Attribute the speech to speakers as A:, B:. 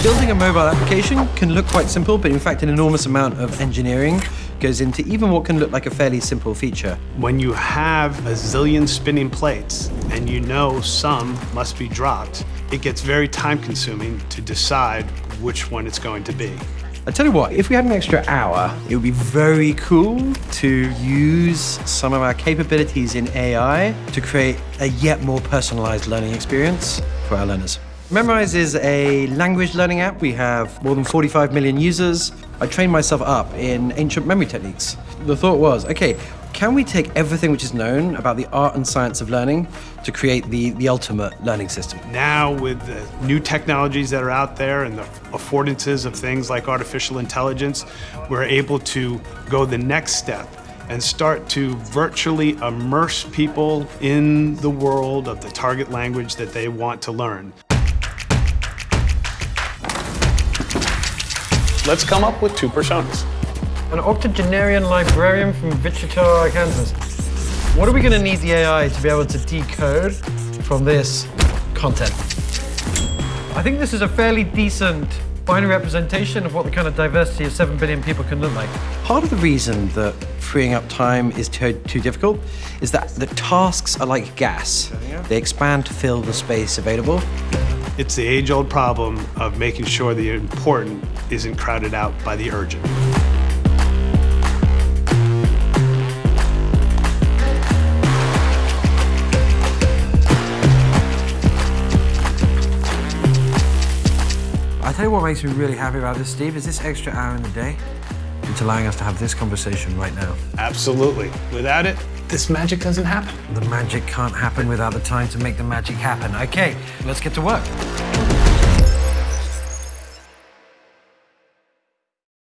A: Building a mobile application can look quite simple, but in fact an enormous amount of engineering goes into even what can look like a fairly simple feature.
B: When you have a zillion spinning plates and you know some must be dropped, it gets very time consuming to decide which one it's going to be.
A: I tell you what, if we had an extra hour, it would be very cool to use some of our capabilities in AI to create a yet more personalized learning experience for our learners. Memrise is a language learning app. We have more than 45 million users. I trained myself up in ancient memory techniques. The thought was, okay, can we take everything which is known about the art and science of learning to create the, the ultimate learning system?
B: Now, with the new technologies that are out there and the affordances of things like artificial intelligence, we're able to go the next step and start to virtually immerse people in the world of the target language that they want to learn. Let's come up with two personas.
A: An octogenarian librarian from Wichita, Kansas. What are we going to need the AI to be able to decode from this content? I think this is a fairly decent binary representation of what the kind of diversity of 7 billion people can look like. Part of the reason that freeing up time is too, too difficult is that the tasks are like gas. They expand to fill the space available.
B: It's the age-old problem of making sure the important isn't crowded out by the urgent.
A: I tell you what makes me really happy about this, Steve, is this extra hour in the day. It's allowing us to have this conversation right now.
B: Absolutely. Without it, this magic doesn't happen.
A: The magic can't happen without the time to make the magic happen. Okay, let's get to work.